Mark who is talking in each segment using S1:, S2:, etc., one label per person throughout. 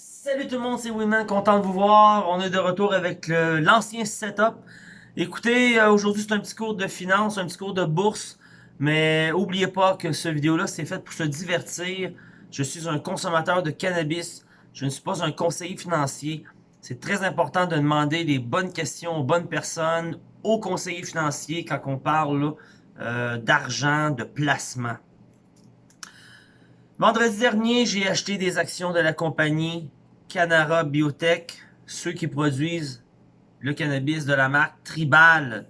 S1: Salut tout le monde, c'est Winman, content de vous voir. On est de retour avec l'ancien setup. Écoutez, euh, aujourd'hui c'est un petit cours de finance, un petit cours de bourse. Mais oubliez pas que ce vidéo-là, c'est fait pour se divertir. Je suis un consommateur de cannabis. Je ne suis pas un conseiller financier. C'est très important de demander les bonnes questions aux bonnes personnes, aux conseillers financiers quand on parle euh, d'argent, de placement. Vendredi dernier, j'ai acheté des actions de la compagnie Canara Biotech, ceux qui produisent le cannabis de la marque Tribal.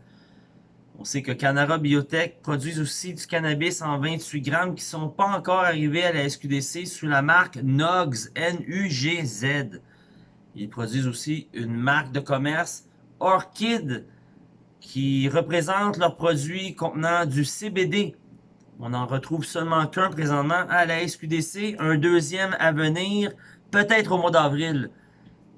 S1: On sait que Canara Biotech produit aussi du cannabis en 28 grammes qui ne sont pas encore arrivés à la SQDC sous la marque NUGZ, N-U-G-Z. Ils produisent aussi une marque de commerce, Orchid, qui représente leurs produits contenant du CBD, on en retrouve seulement qu'un présentement à la SQDC, un deuxième à venir, peut-être au mois d'avril.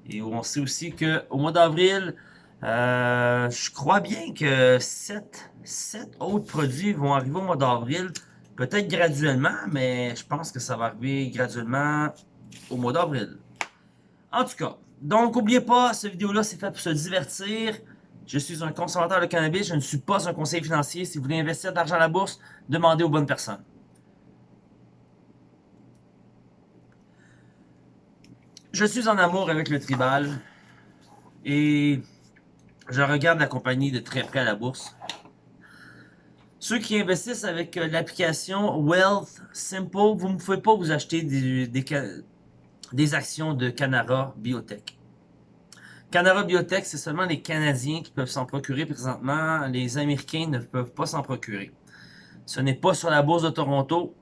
S1: Et on sait aussi qu'au mois d'avril, euh, je crois bien que sept, sept autres produits vont arriver au mois d'avril. Peut-être graduellement, mais je pense que ça va arriver graduellement au mois d'avril. En tout cas, donc n'oubliez pas, cette vidéo-là c'est fait pour se divertir. Je suis un consommateur de cannabis, je ne suis pas un conseiller financier. Si vous voulez investir de l'argent à la bourse, demandez aux bonnes personnes. Je suis en amour avec le tribal et je regarde la compagnie de très près à la bourse. Ceux qui investissent avec euh, l'application Wealth Simple, vous ne pouvez pas vous acheter des, des actions de Canara Biotech. Canara Biotech, c'est seulement les Canadiens qui peuvent s'en procurer présentement. Les Américains ne peuvent pas s'en procurer. Ce n'est pas sur la bourse de Toronto.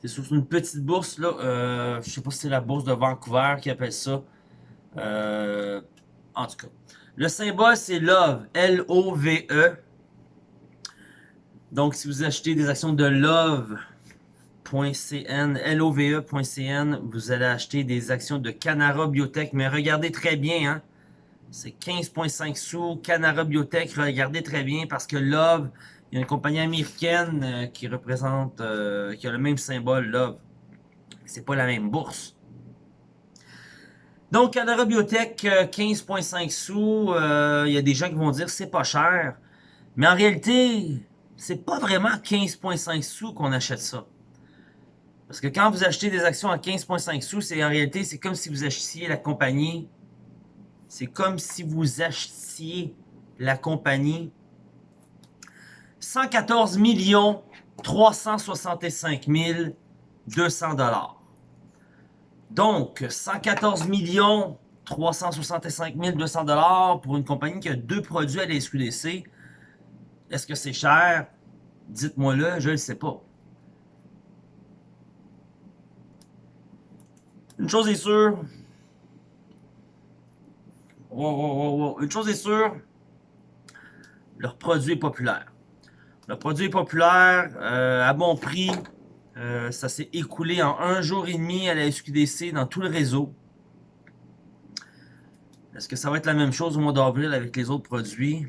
S1: C'est sur une petite bourse, là. Euh, je sais pas si c'est la bourse de Vancouver qui appelle ça. Euh, en tout cas. Le symbole, c'est LOVE. L-O-V-E. Donc, si vous achetez des actions de LOVE, LOVE.cn, LOVE.cn, vous allez acheter des actions de Canara Biotech, mais regardez très bien, hein, c'est 15.5 sous, Canara Biotech, regardez très bien, parce que Love, il y a une compagnie américaine euh, qui représente, euh, qui a le même symbole, Love. C'est pas la même bourse. Donc, Canara Biotech, 15.5 euh, sous, il y a des gens qui vont dire c'est pas cher, mais en réalité, c'est pas vraiment 15.5 sous qu'on achète ça. Parce que quand vous achetez des actions à 15,5 sous, c'est en réalité, c'est comme si vous achetiez la compagnie. C'est comme si vous achetiez la compagnie 114 millions 365 200 dollars. Donc, 114 millions 365 200 dollars pour une compagnie qui a deux produits à la SQDC. Est-ce que c'est cher? Dites-moi-le, je ne le sais pas. Une chose est sûre. Une chose est sûre. Leur produit est populaire. Leur produit est populaire, euh, à bon prix. Euh, ça s'est écoulé en un jour et demi à la SQDC dans tout le réseau. Est-ce que ça va être la même chose au mois d'avril avec les autres produits?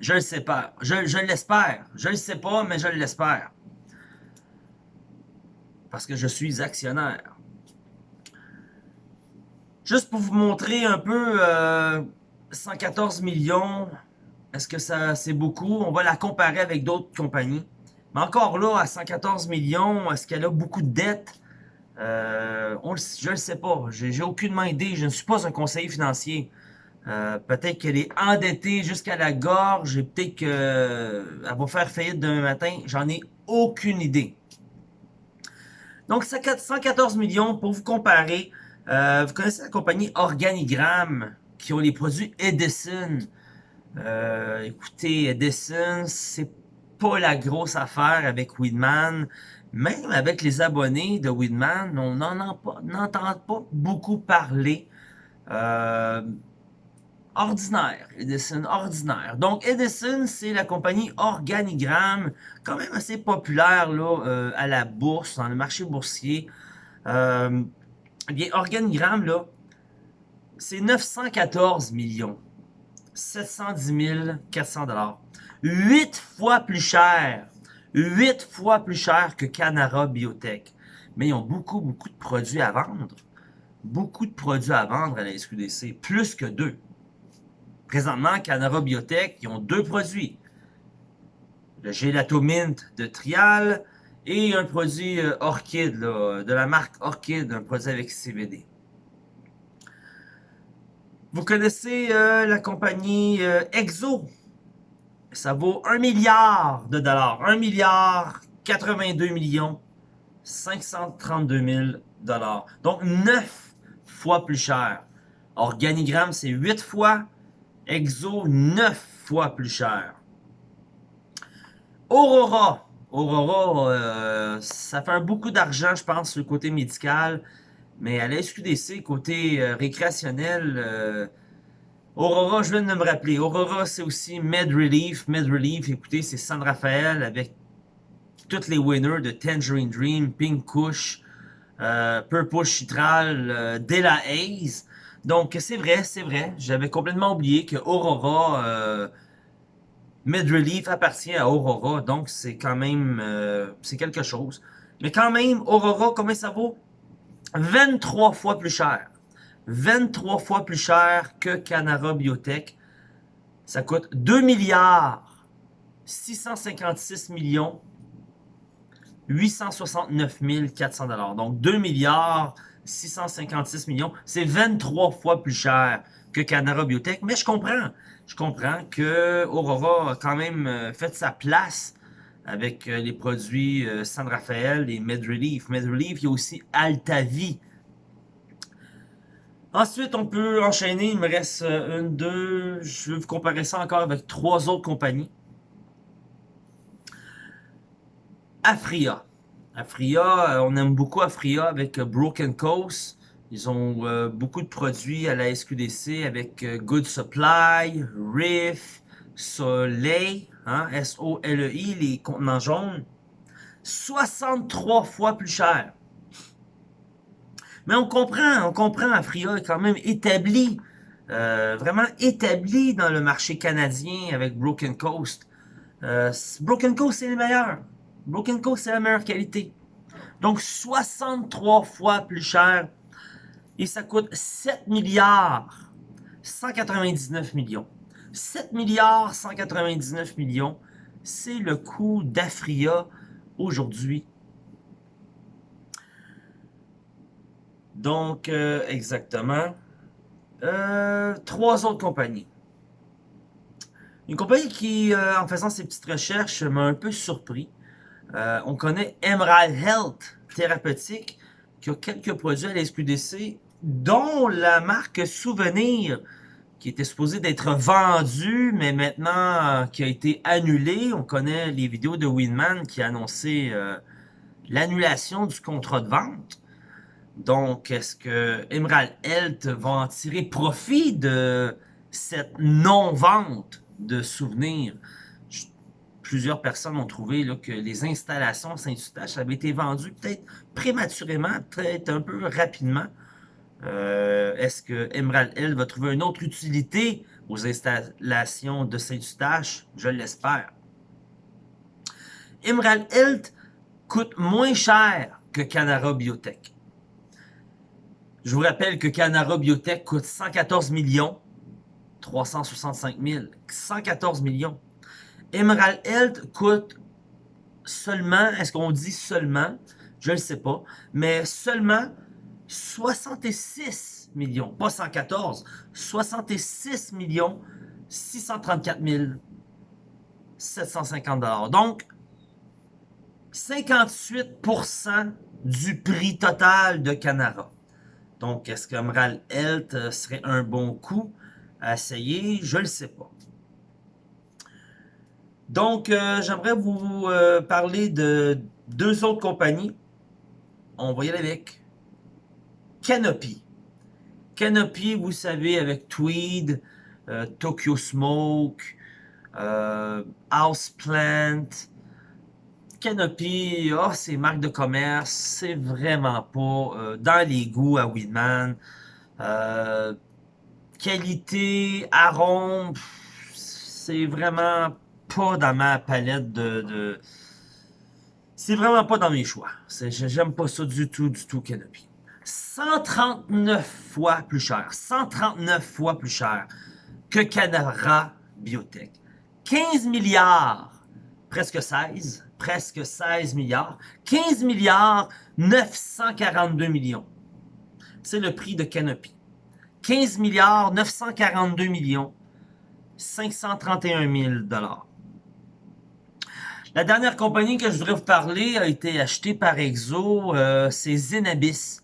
S1: Je le sais pas. Je, je l'espère. Je le sais pas, mais je l'espère. Parce que je suis actionnaire. Juste pour vous montrer un peu, 114 euh, millions, est-ce que ça c'est beaucoup? On va la comparer avec d'autres compagnies. Mais encore là, à 114 millions, est-ce qu'elle a beaucoup de dettes? Euh, je ne le sais pas. J'ai aucune idée. Je ne suis pas un conseiller financier. Euh, peut-être qu'elle est endettée jusqu'à la gorge et peut-être qu'elle va faire faillite demain matin. J'en ai aucune idée. Donc, 114 millions pour vous comparer. Euh, vous connaissez la compagnie Organigramme qui ont les produits Edison. Euh, écoutez, Edison, c'est pas la grosse affaire avec Weedman. Même avec les abonnés de Weedman, on n'entend pas, beaucoup parler. Euh, ordinaire, Edison, ordinaire. Donc, Edison, c'est la compagnie Organigramme, quand même assez populaire à la bourse, dans le marché boursier. Eh bien, organigramme, là, c'est 914 millions. 710 400 dollars. 8 fois plus cher. 8 fois plus cher que Canara Biotech. Mais ils ont beaucoup, beaucoup de produits à vendre. beaucoup de produits à vendre à la SQDC, plus que deux. Présentement, Canara Biotech, ils ont deux produits. Le Gelato Mint de Trial et un produit euh, Orchid, de la marque Orchid, un produit avec CBD. Vous connaissez euh, la compagnie euh, Exo. Ça vaut 1 milliard de dollars. 1 milliard 82 millions 532 000 dollars. Donc 9 fois plus cher. Organigramme, c'est 8 fois. Exo, 9 fois plus cher. Aurora. Aurora, euh, ça fait beaucoup d'argent, je pense, sur le côté médical. Mais à la SQDC, côté euh, récréationnel, euh, Aurora, je viens de me rappeler. Aurora, c'est aussi Med Relief. Med Relief, écoutez, c'est San Rafael avec tous les winners de Tangerine Dream, Pink Kush, Purple Chitral, Della Haze. Donc, c'est vrai, c'est vrai. J'avais complètement oublié que Aurora, Mid-Relief appartient à Aurora. Donc, c'est quand même, euh, quelque chose. Mais quand même, Aurora, combien ça vaut? 23 fois plus cher. 23 fois plus cher que Canara Biotech. Ça coûte 2 milliards 656 millions 869 400 dollars. Donc 2 milliards 656 millions. C'est 23 fois plus cher que Canara Biotech. Mais je comprends. Je comprends que Aurora a quand même euh, fait sa place avec euh, les produits euh, San Rafael et MedRelief. MedRelief, il y a aussi Altavi. Ensuite, on peut enchaîner. Il me reste une, deux. Je vais vous comparer ça encore avec trois autres compagnies. Afria. Afria, on aime beaucoup Afria avec Broken Coast. Ils ont euh, beaucoup de produits à la SQDC avec Good Supply, Riff, Soleil, hein, S-O-L-E-I, les contenants jaunes. 63 fois plus cher. Mais on comprend, on comprend, Afria est quand même établi, vraiment établi dans le marché canadien avec Broken Coast. Broken Coast, c'est les meilleurs. Broken Coast, c'est la meilleure qualité. Donc, 63 fois plus cher. Et ça coûte 7 milliards 199 millions. 7 milliards 199 millions, c'est le coût d'Afria aujourd'hui. Donc, euh, exactement. Euh, trois autres compagnies. Une compagnie qui, euh, en faisant ses petites recherches, m'a un peu surpris. On connaît Emerald Health Thérapeutique qui a quelques produits à la SQDC, dont la marque Souvenir qui était supposée d'être vendue, mais maintenant euh, qui a été annulée. On connaît les vidéos de Winman qui a annoncé euh, l'annulation du contrat de vente. Donc, est-ce que Emerald Health va en tirer profit de cette non-vente de souvenirs? plusieurs personnes ont trouvé là, que les installations Saint-Eustache avaient été vendues peut-être prématurément, peut-être un peu rapidement. Euh, est-ce que Emerald Hill va trouver une autre utilité aux installations de Saint-Eustache? Je l'espère. Emerald Hill coûte moins cher que Canara Biotech. Je vous rappelle que Canara Biotech coûte 114 millions 365 000. 114 millions. Emerald Health coûte seulement, est-ce qu'on dit seulement? Je ne sais pas, mais seulement 66 millions, pas 114, 66 millions 634 750 dollars. Donc, 58% du prix total de Canara. Donc, est-ce qu'Emerald Health serait un bon coup à essayer? Je ne le sais pas. Donc, euh, j'aimerais vous euh, parler de deux autres compagnies. On va y aller avec Canopy. Canopy, vous savez, avec Tweed, euh, Tokyo Smoke, Houseplant. Canopy, oh, c'est marque de commerce, c'est vraiment pas dans les goûts à Winman. qualité, arôme, c'est vraiment pas dans ma palette de... C'est vraiment pas dans mes choix. J'aime pas ça du tout, du tout, Canopy. 139 fois plus cher. 139 fois plus cher que Canara Biotech. 15 milliards, presque 16, presque 16 milliards. 15 milliards 942 millions. C'est le prix de Canopy. 15 milliards 942 millions 531 000 dollars. La dernière compagnie que je voudrais vous parler a été achetée par Exo, euh, c'est Zenabis.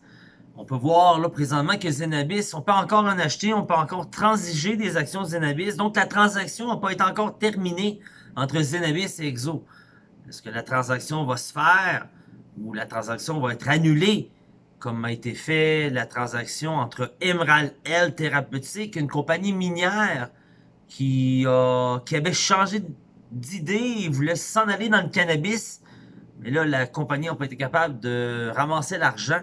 S1: On peut voir là présentement que Zenabis, on peut encore en acheter, on peut encore transiger des actions Zenabis. Donc la transaction n'a pas été encore terminée entre Zenabis et Exo. Est-ce que la transaction va se faire ou la transaction va être annulée comme a été fait la transaction entre Emerald L Thérapeutique, une compagnie minière qui avait changé d'idée et voulait s'en aller dans le cannabis. Mais là, la compagnie n'a pas été capable de ramasser l'argent.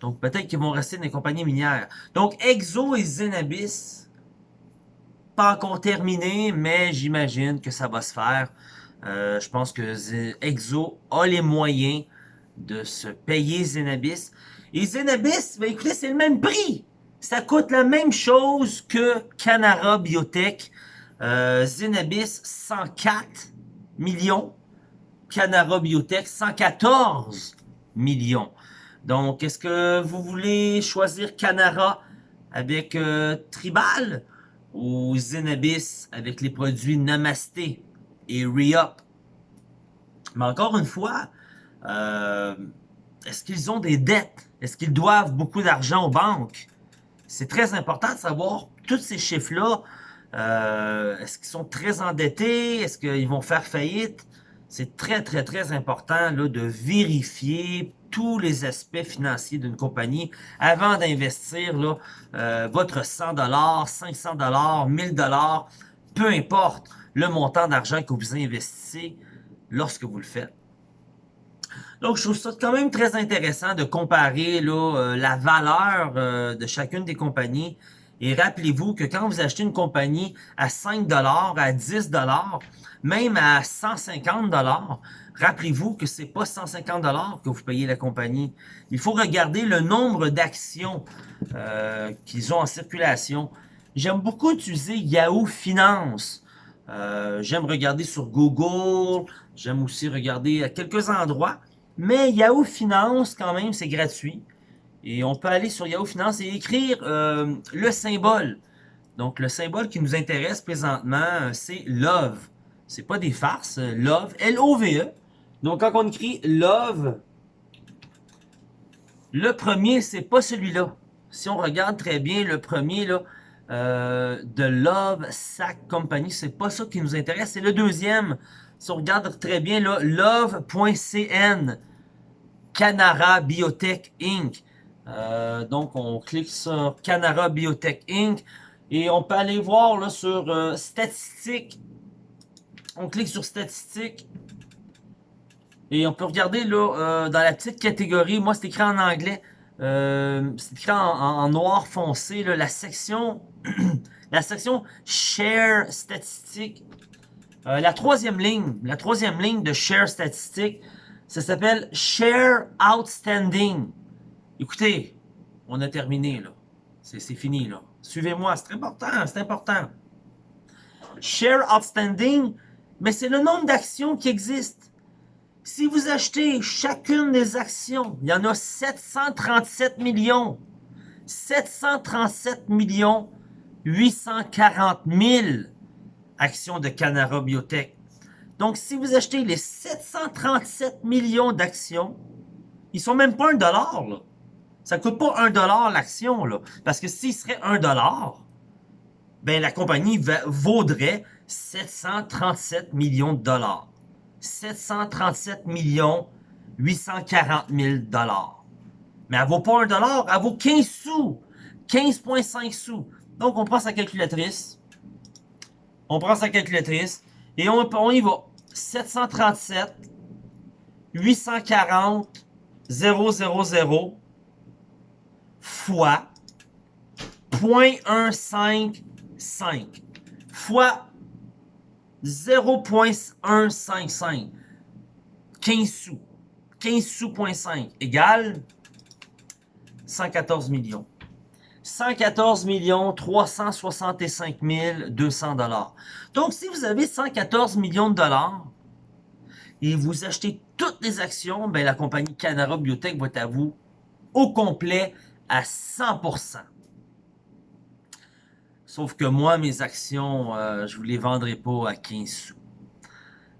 S1: Donc, peut-être qu'ils vont rester dans les compagnies minières. Donc, Exo et Zenabis, pas encore terminé, mais j'imagine que ça va se faire. Euh, je pense que Exo a les moyens de se payer Zenabis. Et Zenabis, ben écoutez, c'est le même prix. Ça coûte la même chose que Canara Biotech. Euh, Zenabis, 104 millions. Canara Biotech, 114 millions. Donc, est-ce que vous voulez choisir Canara avec euh, Tribal ou Zenabis avec les produits Namasté et Re-Up? Mais encore une fois, euh, est-ce qu'ils ont des dettes? Est-ce qu'ils doivent beaucoup d'argent aux banques? C'est très important de savoir tous ces chiffres-là. Euh, est-ce qu'ils sont très endettés? Est-ce qu'ils vont faire faillite? C'est très, très, très important là, de vérifier tous les aspects financiers d'une compagnie avant d'investir euh, votre 100 500 1000 peu importe le montant d'argent que vous investissez lorsque vous le faites. Donc, je trouve ça quand même très intéressant de comparer euh, la valeur euh, de chacune des compagnies. Et rappelez-vous que quand vous achetez une compagnie à 5 à 10 même à 150 rappelez-vous que c'est pas 150 que vous payez la compagnie. Il faut regarder le nombre d'actions euh, qu'ils ont en circulation. J'aime beaucoup utiliser Yahoo Finance. J'aime regarder sur Google. J'aime aussi regarder à quelques endroits. Mais Yahoo Finance, quand même, c'est gratuit. Et on peut aller sur Yahoo Finance et écrire euh, le symbole. Donc, le symbole qui nous intéresse présentement, c'est Love. C'est pas des farces, Love, L-O-V-E. Donc, quand on écrit Love, le premier, c'est pas celui-là. Si on regarde très bien le premier, là, euh, de Love Sack Company, c'est pas ça qui nous intéresse. C'est le deuxième. Si on regarde très bien, là, love.cn, Canara Biotech Inc. Euh, donc, on clique sur Canara Biotech Inc. Et on peut aller voir sur euh, statistiques. On clique sur statistiques. Et on peut regarder là, euh, dans la petite catégorie. Moi, c'est écrit en anglais. c'est écrit en, noir foncé. Là, la section la section Share Statistiques euh, la troisième ligne, la troisième ligne de share statistique, ça s'appelle share outstanding. Écoutez, on a terminé là. C'est fini là. Suivez-moi, c'est important, c'est important. Share outstanding, mais c'est le nombre d'actions qui existent. Si vous achetez chacune des actions, il y en a 737 millions. 737 millions 840 000 actions de Canara Biotech. Donc, si vous achetez les 737 millions d'actions, ils sont même pas un dollar, là. Ça coûte pas un dollar l'action. Parce que s'il serait un dollar, ben, la compagnie vaudrait 737 millions de dollars. 737 millions 840 000 dollars. Mais elle vaut pas un dollar, elle vaut 15 sous. 15,5 sous. Donc, on prend sa calculatrice. On prend sa calculatrice et on, on y va. 737 840 000 fois 0.155 fois 0.155 15 sous 15 sous 0.5 égale 114 millions. 114 millions 365 200 dollars. Donc, si vous avez 114 millions de dollars et vous achetez toutes les actions, ben, la compagnie Canara Biotech va être à vous au complet à 100%. Sauf que moi, mes actions, euh, je ne vous les vendrai pas à 15 sous.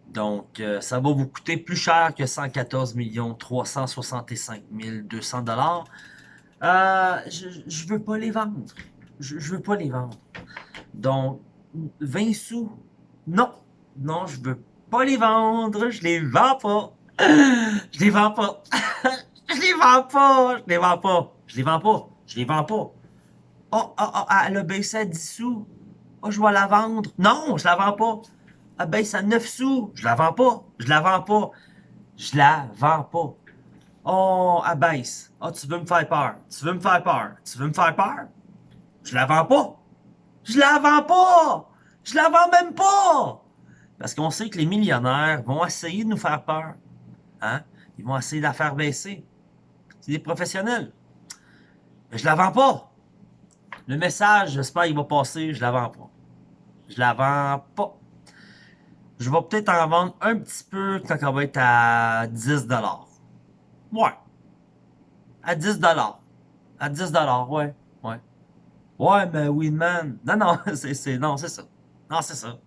S1: Donc, euh, ça va vous coûter plus cher que 114 365 200 dollars. Euh, je ne veux pas les vendre. Je ne veux pas les vendre. Donc, 20 sous, non. Non, je veux pas les vendre. Je les vends pas. Je les vends pas. je les vends pas. Je les vends pas. Je les vends pas. Je les vends pas. Oh, oh, oh, elle a baissé à 10 sous. Oh, je vais la vendre. Non, je la vends pas. Elle baisse à 9 sous. Je la vends pas. Je la vends pas. Je la vends pas. Oh, elle baisse. Oh, tu veux me faire peur. Tu veux me faire peur. Tu veux me faire peur? Je la vends pas. Je la vends pas. Je la vends même pas. Parce qu'on sait que les millionnaires vont essayer de nous faire peur. Hein? Ils vont essayer de la faire baisser. C'est des professionnels. Mais je la vends pas. Le message, j'espère qu'il va passer, je la vends pas. Je la vends pas. Je vais peut-être en vendre un petit peu quand elle va être à 10 Ouais. À 10 À 10 ouais. Ouais. Ouais, mais Winman. Non, non, c'est non, c'est ça. Non, c'est ça.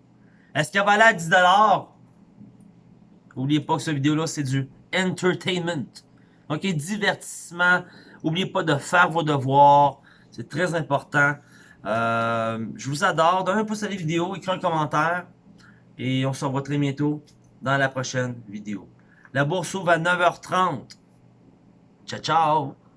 S1: Est-ce qu'elle va aller à 10 N'oubliez pas que cette vidéo-là, c'est du entertainment. OK, divertissement. N'oubliez pas de faire vos devoirs. C'est très important. Euh, je vous adore. Donnez un pouce à la vidéo, écrivez un commentaire. Et on se revoit très bientôt dans la prochaine vidéo. La bourse ouvre à 9h30. Ciao, ciao!